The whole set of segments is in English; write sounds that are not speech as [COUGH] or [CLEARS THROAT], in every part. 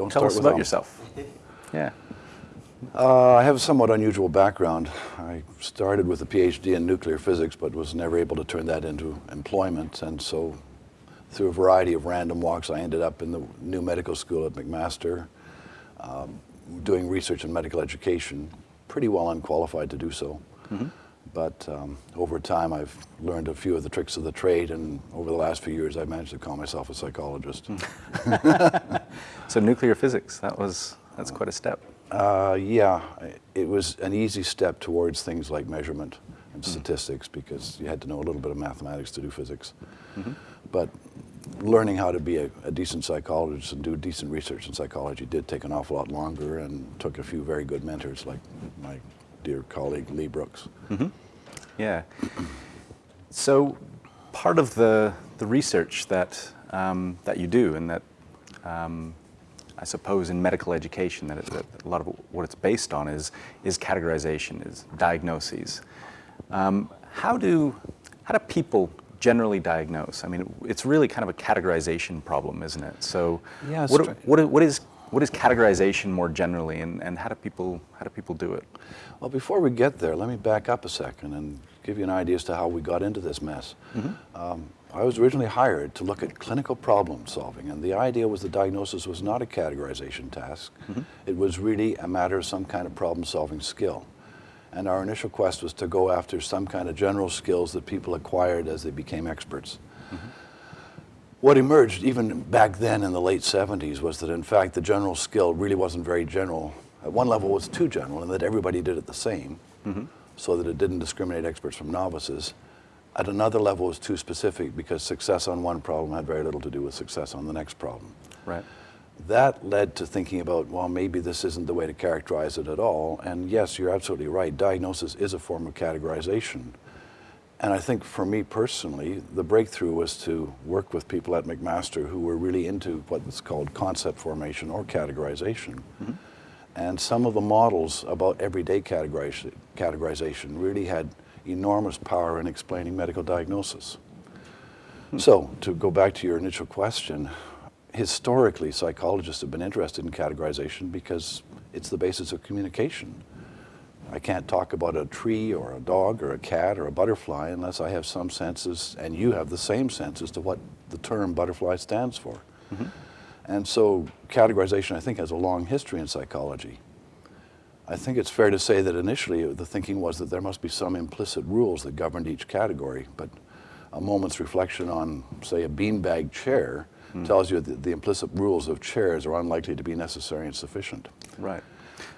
don't tell start about them. yourself. [LAUGHS] Yeah. Uh, I have a somewhat unusual background. I started with a PhD in nuclear physics, but was never able to turn that into employment. And so, through a variety of random walks, I ended up in the new medical school at McMaster, um, doing research in medical education. Pretty well unqualified to do so. But um, over time, I've learned a few of the tricks of the trade, and over the last few years, I've managed to call myself a psychologist. [LAUGHS] So nuclear physics, that was, that's quite a step. Uh, yeah, it was an easy step towards things like measurement and statistics because you had to know a little bit of mathematics to do physics. But learning how to be a, a decent psychologist and do decent research in psychology did take an awful lot longer and took a few very good mentors like my dear colleague Lee Brooks. Yeah. So part of the, the research that, um, that you do and that um, I suppose in medical education that, it, that a lot of what it's based on is, is categorization, is diagnoses. Um, how, do, how do people generally diagnose? I mean, it's really kind of a categorization problem, isn't it? So Yeah, what, what, what, is, what is categorization more generally and, and how, do people, how do people do it? Well, before we get there, let me back up a second and give you an idea as to how we got into this mess. Mm-hmm. Um, I was originally hired to look at clinical problem solving, and the idea was the diagnosis was not a categorization task. Mm-hmm. It was really a matter of some kind of problem solving skill. And our initial quest was to go after some kind of general skills that people acquired as they became experts. Mm-hmm. What emerged even back then in the late 70s was that in fact the general skill really wasn't very general. At one level it was too general and that everybody did it the same mm-hmm. so that it didn't discriminate experts from novices. At another level it was too specific because success on one problem had very little to do with success on the next problem. Right. That led to thinking about, well, maybe this isn't the way to characterize it at all. And yes, you're absolutely right. Diagnosis is a form of categorization. And I think for me personally, the breakthrough was to work with people at McMaster who were really into what's called concept formation or categorization. Mm-hmm. And some of the models about everyday categorization, categorization really had enormous power in explaining medical diagnosis. Hmm. So, to go back to your initial question, historically, psychologists have been interested in categorization because it's the basis of communication. I can't talk about a tree or a dog or a cat or a butterfly unless I have some senses, and you have the same sense as to what the term butterfly stands for. Mm-hmm. And so, categorization, I think, has a long history in psychology. I think it's fair to say that initially the thinking was that there must be some implicit rules that governed each category, but a moment's reflection on, say, a beanbag chair mm. tells you that the implicit rules of chairs are unlikely to be necessary and sufficient. Right.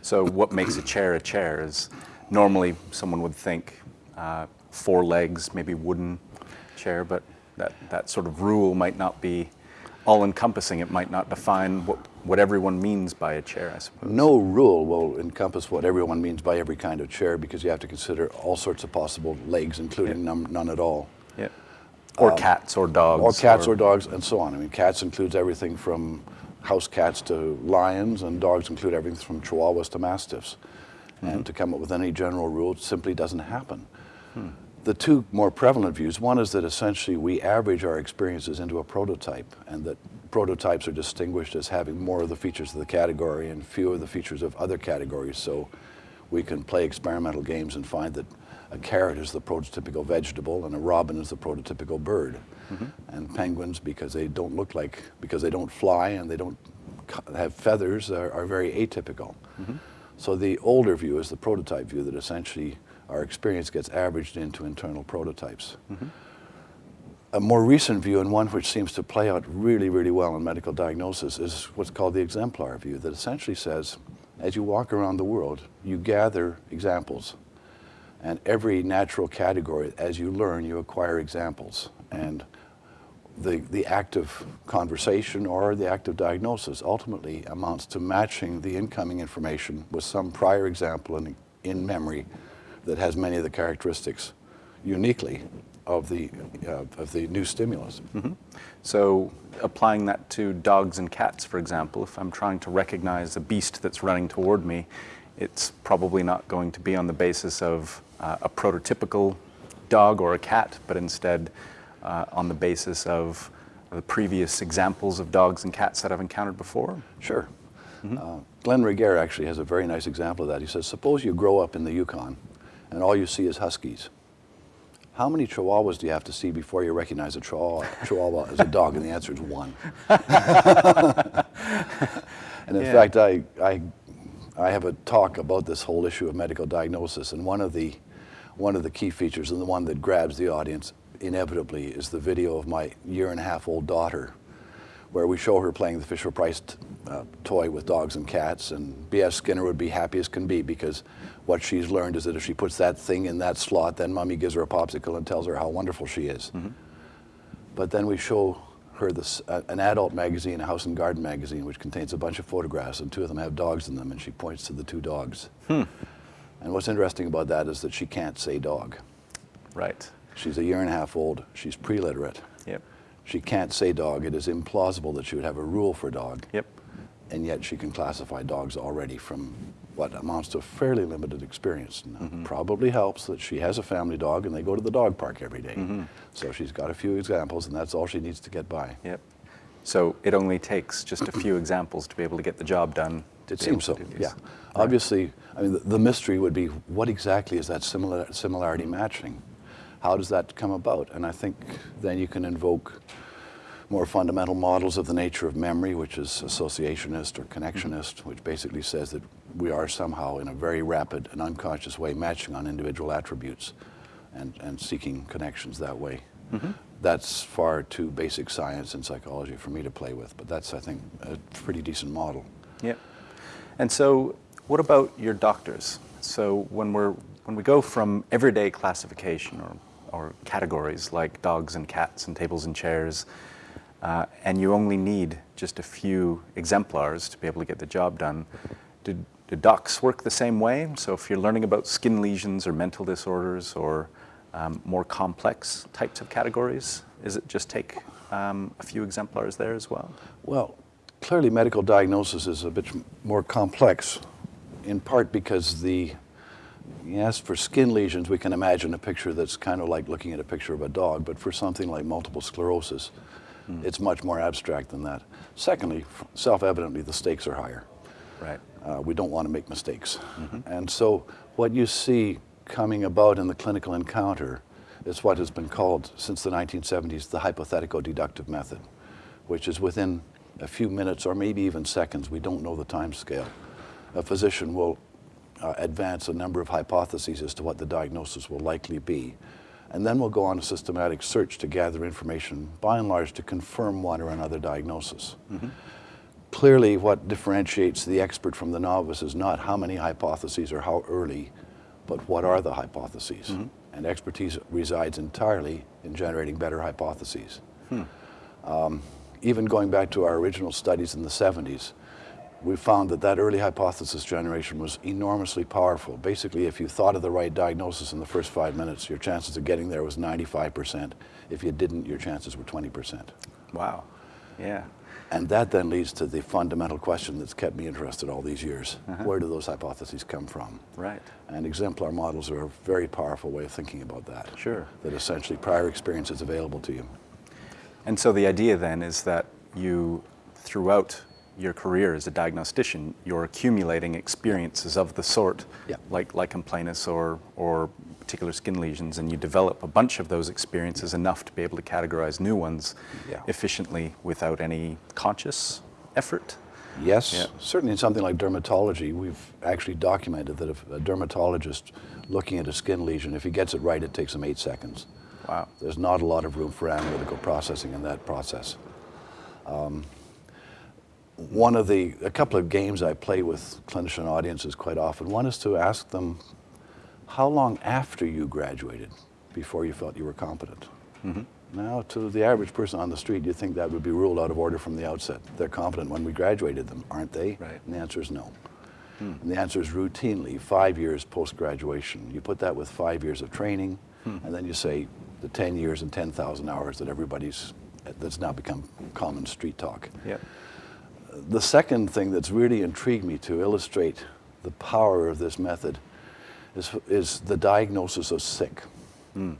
So what makes a chair a chair is normally someone would think uh, four legs, maybe wooden chair, but that, that sort of rule might not be all-encompassing. It might not define what, what everyone means by a chair, I suppose. No rule will encompass what everyone means by every kind of chair because you have to consider all sorts of possible legs, including none, none at all. Yeah. Or cats or dogs. Or cats or dogs and so on. I mean, cats includes everything from house cats to lions, and dogs include everything from chihuahuas to mastiffs. And mm-hmm. to come up with any general rule simply doesn't happen. The two more prevalent views one is that essentially we average our experiences into a prototype, and that prototypes are distinguished as having more of the features of the category and fewer of the features of other categories. So we can play experimental games and find that a carrot is the prototypical vegetable and a robin is the prototypical bird. Mm-hmm. And penguins, because they don't look like, because they don't fly and they don't have feathers, are, are very atypical. Mm-hmm. So the older view is the prototype view that essentially our experience gets averaged into internal prototypes. Mm-hmm. A more recent view, and one which seems to play out really, really well in medical diagnosis, is what's called the exemplar view, that essentially says as you walk around the world, you gather examples. And every natural category, as you learn, you acquire examples. And the, the act of conversation or the act of diagnosis ultimately amounts to matching the incoming information with some prior example in, in memory that has many of the characteristics uniquely of the, uh, of the new stimulus. So applying that to dogs and cats, for example, if I'm trying to recognize a beast that's running toward me, it's probably not going to be on the basis of uh, a prototypical dog or a cat, but instead uh, on the basis of the previous examples of dogs and cats that I've encountered before. Sure. Uh, Glenn Regehr actually has a very nice example of that. He says, suppose you grow up in the Yukon and all you see is huskies. How many chihuahuas do you have to see before you recognize a chihuahua, chihuahua as a dog? And the answer is one. [LAUGHS] and in Yeah. fact, I, I, I have a talk about this whole issue of medical diagnosis, and one of the, one of the key features, and the one that grabs the audience inevitably, is the video of my year and a half old daughter, where we show her playing the Fisher Price uh, toy with dogs and cats, and B.F. Skinner would be happy as can be because what she's learned is that if she puts that thing in that slot, then mommy gives her a popsicle and tells her how wonderful she is. But then we show her this, uh, an adult magazine, a House and Garden magazine, which contains a bunch of photographs, and two of them have dogs in them, and she points to the two dogs. And what's interesting about that is that she can't say dog. Right. She's a year and a half old. She's pre-literate. Yep. She can't say dog. It is implausible that she would have a rule for dog. Yep. And yet she can classify dogs already from what amounts to fairly limited experience. Now, Mm-hmm. Probably helps that she has a family dog and they go to the dog park every day. Mm-hmm. So she's got a few examples and that's all she needs to get by. Yep. So it only takes just a few [CLEARS THROAT] examples to be able to get the job done. to It seems so, to do these. yeah. Obviously, I mean, the, the mystery would be what exactly is that similar, similarity matching? How does that come about? And I think then you can invoke more fundamental models of the nature of memory, which is associationist or connectionist, which basically says that we are somehow in a very rapid and unconscious way matching on individual attributes and, and seeking connections that way. That's far too basic science and psychology for me to play with, but that's, I think, a pretty decent model. Yep. And so, what about your doctors? So when we're when we go from everyday classification or or categories like dogs and cats and tables and chairs, uh, and you only need just a few exemplars to be able to get the job done, do, do docs work the same way? So if you're learning about skin lesions or mental disorders or um, more complex types of categories, is it just take um, a few exemplars there as well? Well, clearly medical diagnosis is a bit more complex, in part because the, yes, for skin lesions, we can imagine a picture that's kind of like looking at a picture of a dog, but for something like multiple sclerosis, it's much more abstract than that. Secondly, self-evidently, the stakes are higher. Right. Uh, we don't want to make mistakes. And so what you see coming about in the clinical encounter is what has been called since the 1970s the hypothetico-deductive method, which is within a few minutes or maybe even seconds, we don't know the time scale, a physician will uh, advance a number of hypotheses as to what the diagnosis will likely be. And then we'll go on a systematic search to gather information, by and large, to confirm one or another diagnosis. Clearly, what differentiates the expert from the novice is not how many hypotheses or how early, but what are the hypotheses. And expertise resides entirely in generating better hypotheses. Um, even going back to our original studies in the 70s, we found that that early hypothesis generation was enormously powerful. Basically, if you thought of the right diagnosis in the first five minutes, your chances of getting there was 95%. If you didn't, your chances were 20%. Wow. Yeah. And that then leads to the fundamental question that's kept me interested all these years. Uh-huh. Where do those hypotheses come from? Right. And exemplar models are a very powerful way of thinking about that. Sure. That essentially prior experience is available to you. And so the idea then is that you, throughout your career as a diagnostician, you're accumulating experiences of the sort, Yeah. like lichen planus or, or particular skin lesions, and you develop a bunch of those experiences enough to be able to categorize new ones Yeah. efficiently without any conscious effort. Yes, Yeah. certainly in something like dermatology, we've actually documented that if a dermatologist looking at a skin lesion, if he gets it right, it takes him eight seconds. Wow. There's not a lot of room for analytical processing in that process. Um, one of the, a couple of games I play with clinician audiences quite often, one is to ask them, how long after you graduated before you felt you were competent? Mm-hmm. Now, to the average person on the street, you think that would be ruled out of order from the outset. They're competent when we graduated them, aren't they? Right. And the answer is no. Hmm. And the answer is routinely five years post graduation. You put that with five years of training, hmm. and then you say the 10 years and 10,000 hours that everybody's, that's now become common street talk. Yep. The second thing that's really intrigued me to illustrate the power of this method is, is the diagnosis of sick. Hmm.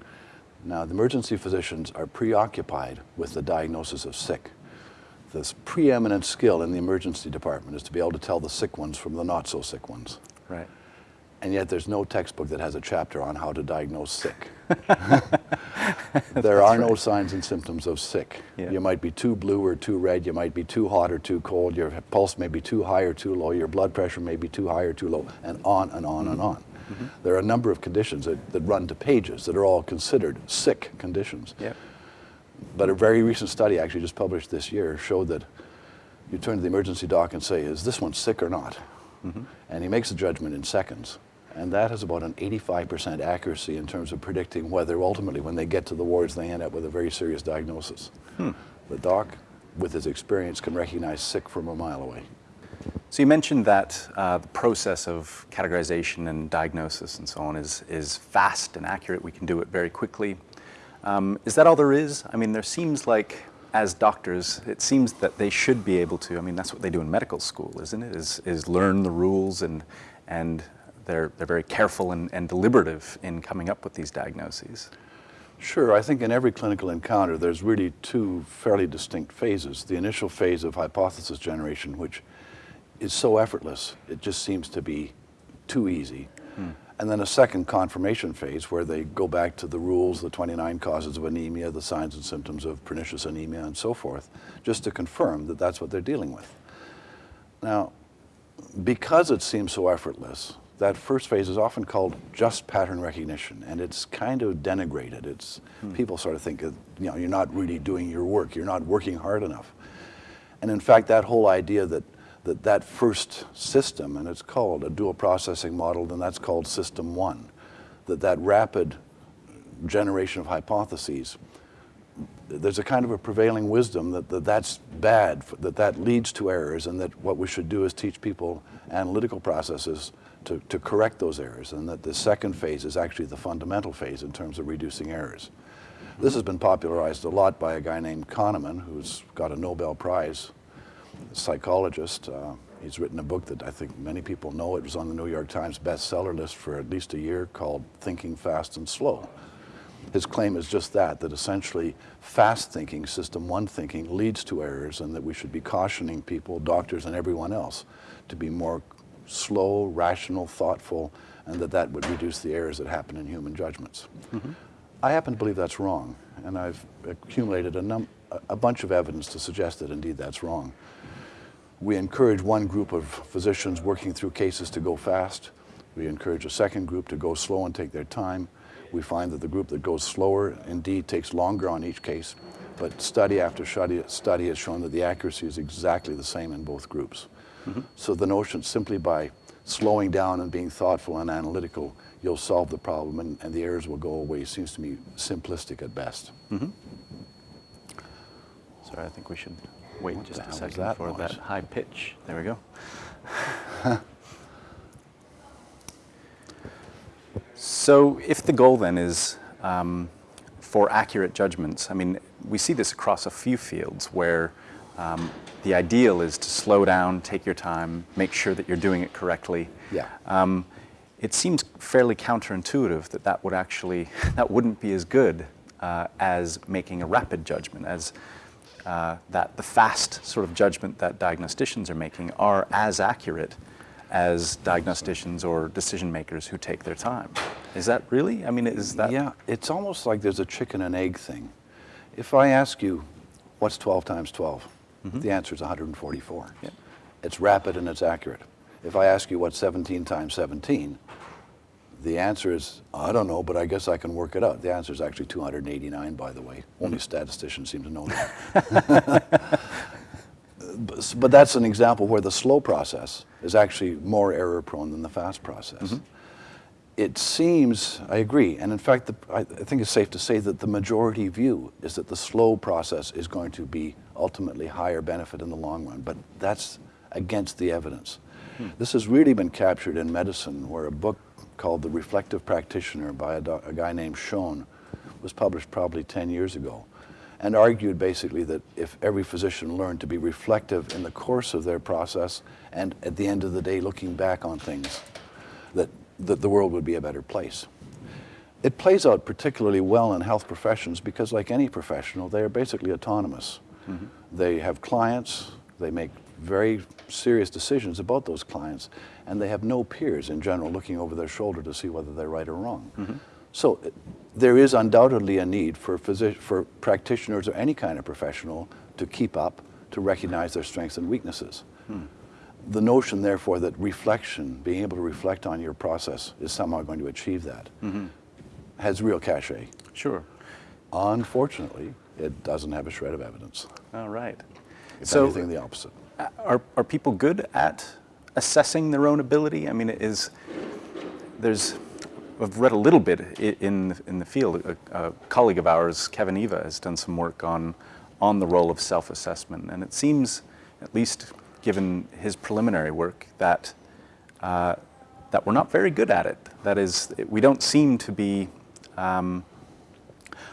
Now, the emergency physicians are preoccupied with the diagnosis of sick. this preeminent skill in the emergency department is to be able to tell the sick ones from the not so sick ones. Right. And yet there's no textbook that has a chapter on how to diagnose sick. [LAUGHS] there are no signs and symptoms of sick. Yeah. You might be too blue or too red, you might be too hot or too cold, your pulse may be too high or too low, your blood pressure may be too high or too low, and on and on and mm-hmm. on. Mm-hmm. There are a number of conditions that, that run to pages that are all considered sick conditions. Yeah. But a very recent study, actually just published this year, showed that you turn to the emergency doc and say, is this one sick or not? Mm-hmm. And he makes a judgment in seconds. And that has about an 85% accuracy in terms of predicting whether ultimately when they get to the wards they end up with a very serious diagnosis. The doc, with his experience, can recognize sick from a mile away. So you mentioned that uh, the process of categorization and diagnosis and so on is, is fast and accurate. We can do it very quickly. Um, is that all there is? I mean, there seems like, as doctors, it seems that they should be able to. I mean, that's what they do in medical school, isn't it? Is, is learn the rules and, and they're, they're very careful and, and deliberative in coming up with these diagnoses. Sure, I think in every clinical encounter there's really two fairly distinct phases. The initial phase of hypothesis generation, which is so effortless, it just seems to be too easy. Hmm. And then a second confirmation phase where they go back to the rules, the 29 causes of anemia, the signs and symptoms of pernicious anemia, and so forth, just to confirm that that's what they're dealing with. Now, because it seems so effortless, that first phase is often called just pattern recognition, and it's kind of denigrated. It's hmm. people sort of think that, you know you're not really doing your work, you're not working hard enough. And in fact, that whole idea that that, that first system, and it's called a dual processing model, and that's called system one, that that rapid generation of hypotheses there's a kind of a prevailing wisdom that, that that's bad, that that leads to errors, and that what we should do is teach people analytical processes to, to correct those errors, and that the second phase is actually the fundamental phase in terms of reducing errors. This has been popularized a lot by a guy named Kahneman, who's got a Nobel Prize, psychologist. Uh, he's written a book that I think many people know. It was on the New York Times bestseller list for at least a year called Thinking Fast and Slow. His claim is just that, that essentially fast thinking, system one thinking, leads to errors and that we should be cautioning people, doctors and everyone else, to be more slow, rational, thoughtful, and that that would reduce the errors that happen in human judgments. Mm-hmm. I happen to believe that's wrong, and I've accumulated a, num- a- a bunch of evidence to suggest that indeed that's wrong. We encourage one group of physicians working through cases to go fast. We encourage a second group to go slow and take their time. We find that the group that goes slower indeed takes longer on each case, but study after study, study has shown that the accuracy is exactly the same in both groups. So the notion simply by slowing down and being thoughtful and analytical, you'll solve the problem and, and the errors will go away seems to me simplistic at best. Sorry, I think we should wait What just a second that for noise? that high pitch. There we go. [LAUGHS] so, if the goal then is um, for accurate judgments, I mean, we see this across a few fields where um, the ideal is to slow down, take your time, make sure that you're doing it correctly. Yeah. Um, it seems fairly counterintuitive that that would actually [LAUGHS] that wouldn't be as good uh, as making a rapid judgment, as uh, that the fast sort of judgment that diagnosticians are making are as accurate as diagnosticians or decision makers who take their time. Is that really? I mean, is that? Yeah, it's almost like there's a chicken and egg thing. If I ask you, what's 12 times 12? The answer is 144. Yeah. It's rapid and it's accurate. If I ask you what's 17 times 17, the answer is, I don't know, but I guess I can work it out. The answer is actually 289, by the way. Only mm-hmm. statisticians seem to know that. [LAUGHS] but, but that's an example where the slow process is actually more error prone than the fast process. Mm-hmm. It seems, I agree, and in fact, the, I, I think it's safe to say that the majority view is that the slow process is going to be ultimately higher benefit in the long run, but that's against the evidence. Hmm. This has really been captured in medicine, where a book called The Reflective Practitioner by a, a guy named Schoen was published probably 10 years ago and argued basically that if every physician learned to be reflective in the course of their process and at the end of the day looking back on things, that, the world would be a better place. It plays out particularly well in health professions because, like any professional, they are basically autonomous. They have clients, they make very serious decisions about those clients, and they have no peers in general looking over their shoulder to see whether they're right or wrong. So uh, there is undoubtedly a need for, for practitioners or any kind of professional to keep up, to recognize their strengths and weaknesses. The notion, therefore, that reflection, being able to reflect on your process, is somehow going to achieve that, has real cachet. Sure. Unfortunately, it doesn't have a shred of evidence. All right. If So- anything, the opposite. Uh, Are, are people good at assessing their own ability? I mean, is there's I've read a little bit in in the field. A, a colleague of ours, Kevin Eva, has done some work on on the role of self-assessment, and it seems, at least given his preliminary work, that uh, that we're not very good at it. That is, we don't seem to be. Um,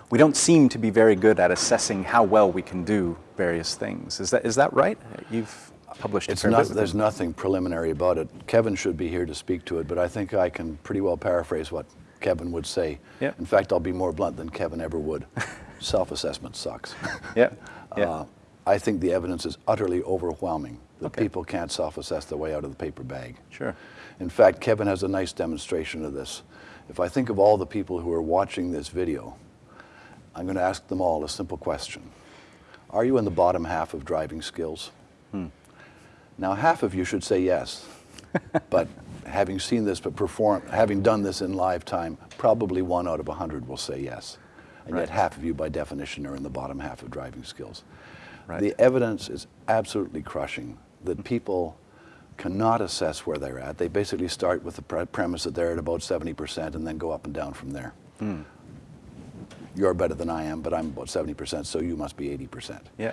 we don't seem to be very good at assessing how well we can do various things. Is that is that right? You've published a It's not, there's nothing preliminary about it. Kevin should be here to speak to it, but I think I can pretty well paraphrase what Kevin would say. Yeah. In fact, I'll be more blunt than Kevin ever would. [LAUGHS] Self-assessment sucks. Yeah, [LAUGHS] yeah. Uh, I think the evidence is utterly overwhelming that Okay. people can't self-assess their way out of the paper bag. Sure. In fact, Kevin has a nice demonstration of this. If I think of all the people who are watching this video, I'm going to ask them all a simple question. Are you in the bottom half of driving skills? Hmm. Now, half of you should say yes, [LAUGHS] but having seen this but perform, having done this in live time, probably one out of a hundred will say yes. And Right. yet half of you by definition are in the bottom half of driving skills. Right. The evidence is absolutely crushing that people cannot assess where they're at. They basically start with the pre- premise that they're at about 70% and then go up and down from there. Hmm. You're better than I am, but I'm about 70%, so you must be 80% Yeah.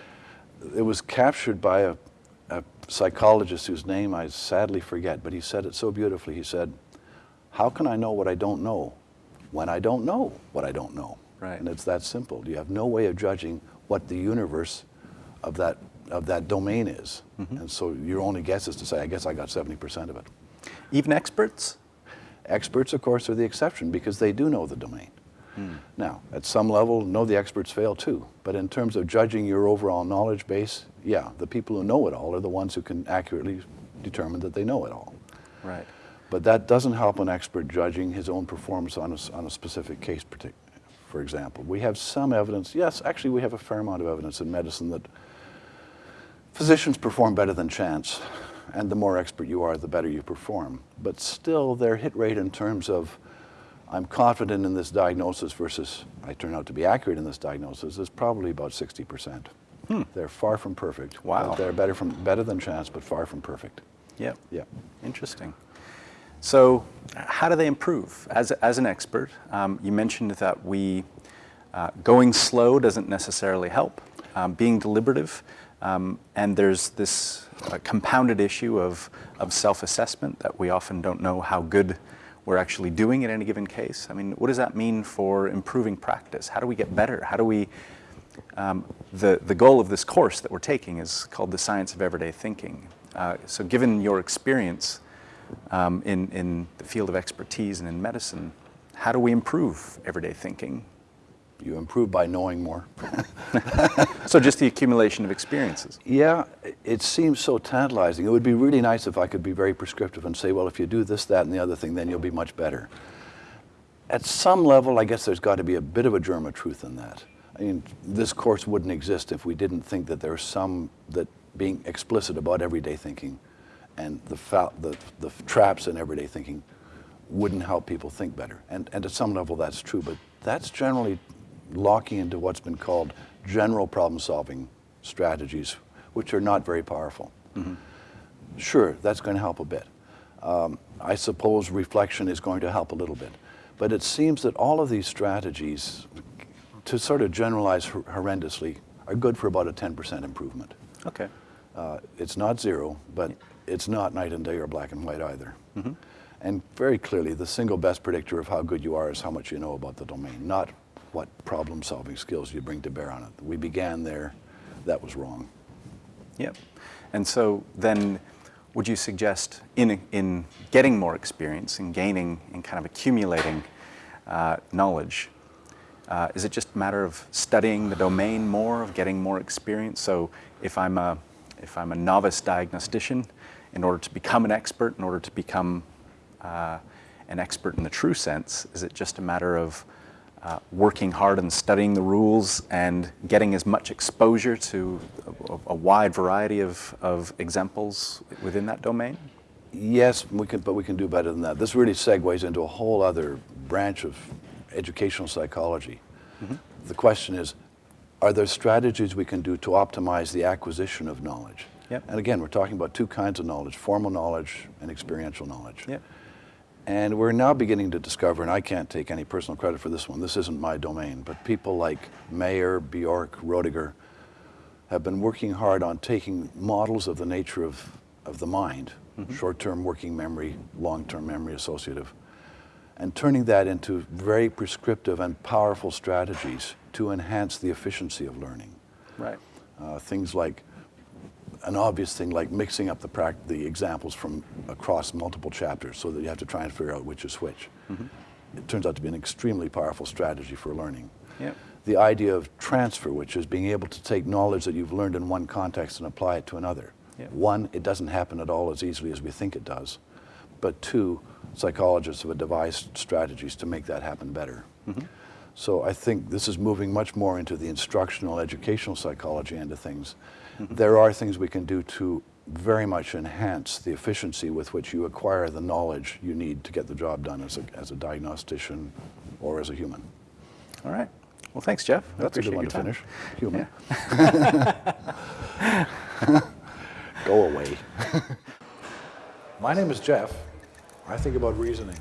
it was captured by a, a psychologist whose name I sadly forget, but he said it so beautifully. He said, How can I know what I don't know when I don't know what I don't know? Right. And it's that simple. You have no way of judging what the universe of that, of that domain is. Mm-hmm. And so your only guess is to say, I guess I got 70% of it. Even experts? Experts, of course, are the exception because they do know the domain. Hmm. Now, at some level, no, the experts fail too. But in terms of judging your overall knowledge base, yeah, the people who know it all are the ones who can accurately determine that they know it all. Right. But that doesn't help an expert judging his own performance on a, on a specific case, for example. We have some evidence, yes, actually, we have a fair amount of evidence in medicine that physicians perform better than chance. And the more expert you are, the better you perform. But still, their hit rate in terms of I'm confident in this diagnosis versus I turn out to be accurate in this diagnosis is probably about 60%. They're far from perfect. Wow. They're better, from, better than chance, but far from perfect. Yeah. Yeah. Interesting. So, how do they improve? As, as an expert, um, you mentioned that we uh, going slow doesn't necessarily help. Um, being deliberative, um, and there's this uh, compounded issue of, of self-assessment that we often don't know how good we're actually doing in any given case. I mean, what does that mean for improving practice? How do we get better? How do we um, the, the goal of this course that we're taking is called the Science of Everyday Thinking. Uh, so, given your experience um, in, in the field of expertise and in medicine, how do we improve everyday thinking? You improve by knowing more. [LAUGHS] So, just the accumulation of experiences. Yeah, it seems so tantalizing. It would be really nice if I could be very prescriptive and say, well, if you do this, that, and the other thing, then you'll be much better. At some level, I guess there's got to be a bit of a germ of truth in that. I mean, this course wouldn't exist if we didn't think that there's some, that being explicit about everyday thinking and the, the, the traps in everyday thinking wouldn't help people think better. And, and at some level, that's true, but that's generally locking into what's been called general problem solving strategies, which are not very powerful. Sure, that's going to help a bit. Um, I suppose reflection is going to help a little bit. But it seems that all of these strategies, to sort of generalize hor- horrendously, are good for about a 10% improvement. Okay. Uh, it's not zero, but it's not night and day or black and white either. And very clearly, the single best predictor of how good you are is how much you know about the domain, not what problem solving skills you bring to bear on it. We began there, that was wrong. Yep. And so then, would you suggest in, in getting more experience and gaining and kind of accumulating uh, knowledge, Uh, is it just a matter of studying the domain more, of getting more experience? So if I'm a, if I'm a novice diagnostician, in order to become an expert, in order to become uh, an expert in the true sense, is it just a matter of uh, working hard and studying the rules and getting as much exposure to a, a wide variety of, of examples within that domain? Yes, we can, but we can do better than that. This really segues into a whole other branch of educational psychology. The question is, are there strategies we can do to optimize the acquisition of knowledge? Yep. And again, we're talking about two kinds of knowledge, formal knowledge and experiential knowledge. Yep. And we're now beginning to discover, and I can't take any personal credit for this one, this isn't my domain, but people like Mayer, Bjork, Roediger have been working hard on taking models of the nature of, of the mind, short-term working memory, long-term memory associative, and turning that into very prescriptive and powerful strategies to enhance the efficiency of learning. Right. Uh, things like an obvious thing like mixing up the, the examples from across multiple chapters so that you have to try and figure out which is which. Mm-hmm. It turns out to be an extremely powerful strategy for learning. Yep. The idea of transfer, which is being able to take knowledge that you've learned in one context and apply it to another. Yep. One, it doesn't happen at all as easily as we think it does. But two, psychologists have devised strategies to make that happen better. Mm-hmm. So I think this is moving much more into the instructional, educational psychology end of things. There are things we can do to very much enhance the efficiency with which you acquire the knowledge you need to get the job done as a, as a diagnostician or as a human. All right. Well, thanks, Jeff. That's a good one to time. finish. Human. [LAUGHS] Go away. [LAUGHS] My name is Jeff. I think about reasoning.